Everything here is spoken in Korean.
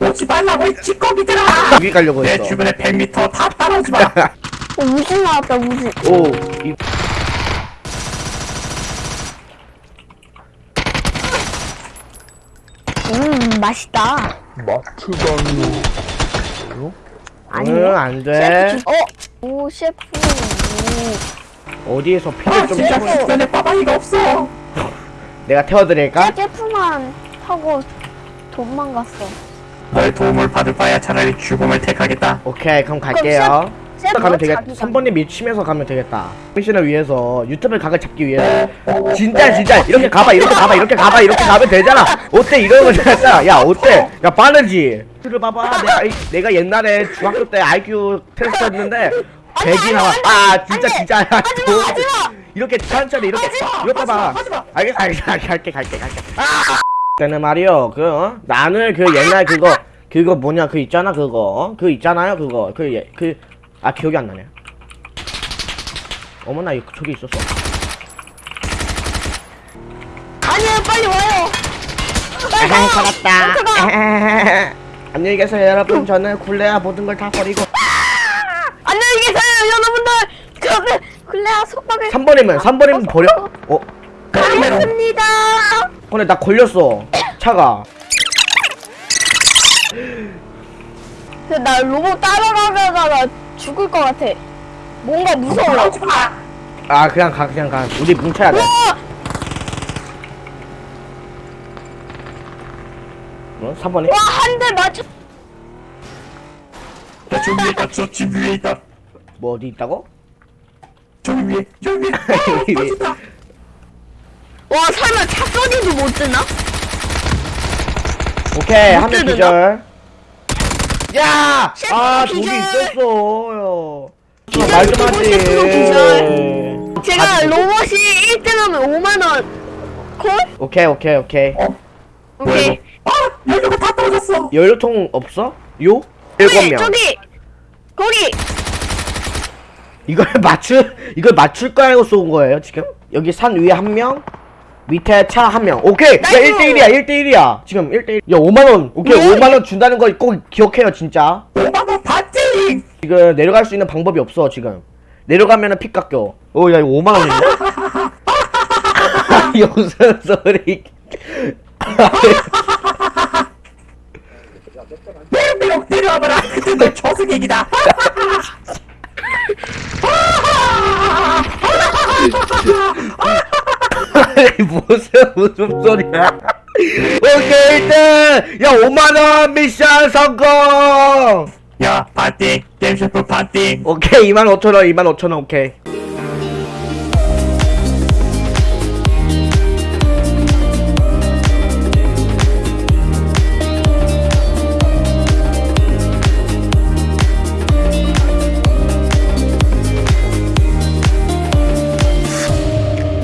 오지 말라고 이 찌꺼기들아! 여기 가려고 내 했어. 주변에 100m 다 따라오지 마! 어, 우지 나왔다 우지 오 이... 음 맛있다. 마트다니 응 안 돼. 셰프 주... 어? 오 셰프. 어디에서 아 피를 좀 진짜 채워 주변에 빠방이가 없어! 내가 태워드릴까? 오 셰프만 타고 도망갔어 너의 도움을 받을 바야 차라리 죽음을 택하겠다. 오케이 그럼 갈게요. 셰프 가면 되겠다 자기가 3번님 미치면서 가면 되겠다. 미션을 위해서 유튜브 각을 잡기 위해서 진짜 진짜. 이렇게 가봐 이렇게 가봐 이렇게 가봐 이렇게 가면 되잖아. 어때? 이러는 거잖아. 야 어때? 야 빠르지? 를 봐봐. 내가 이- 내가 옛날에 중학교 때 IQ 테스트 했는데 백이 나와. 아 진짜 진짜. 야, 도- 이렇게 천천히 이렇게 이렇게 봐 알겠어 알겠어, 갈게 갈게 갈게. 아 때는 말이요 그 어? 나는 그 옛날 그거 그거 뭐냐 그 있잖아 그거. 어? 그 있잖아요 그거. 그그아 기억이 안 나네. 어머나 이거 저기 있었어? 아니요 빨리 와요. 에헤 살았다. 안녕히 계세요 여러분. 저는 굴레야 모든 걸 다 버리고. 안녕히 계세요 여러분들. 저는 클레아 속박을 3번이면 3번이면 버려. 어? 가겠습니다 근데 나 걸렸어 차가 근데 나 로봇 따라가다가 죽을 것 같아 뭔가 무서워 마아 그냥 가 그냥 가 우리 뭉쳐야 돼! 어? 3번이 와, 한 대 맞췄. 야 저기 위에 있다 저집 위에 있다 뭐 어디 있다고? 저기 위에 저기 위에. 어, 터진다. 와, 설마 차 소리도 못 듣나? 오케이 못한 명? 기절 야! 셰프 아 기절. 있었어 기절, 말좀 하지. 제가 아, 로봇이 1등하면 5만원. 콜? 오케이 오케이 오케이 어 오케이. 아 연료가 다 떨어졌어 연료통 없어? 요? 일곱 저기, 명 저기! 거기! 이걸 맞출 이걸 맞출 거 알고 쏜 거예요 지금? 여기 산 위에 한 명, 밑에 차 한 명. 오케이. 야 nice. 1대1이야 1대1이야. 지금 1대1. 야 5만 원. 오케이 네. 5만 원 준다는 거 꼭 기억해요 진짜. 5만 원 받지 지금 내려갈 수 있는 방법이 없어 지금. 내려가면은 피 깎여. 오야 이거 5만 원인데? 무슨 소리? 매력 내려와봐라 그때 너 저승객이다 아니 무슨 무슨 소리야? 오케이 일단 야 5만 원 미션 성공. 야 파티 게임 셰프 파티 오케이 2만 5천 원 2만 5천 원 오케이.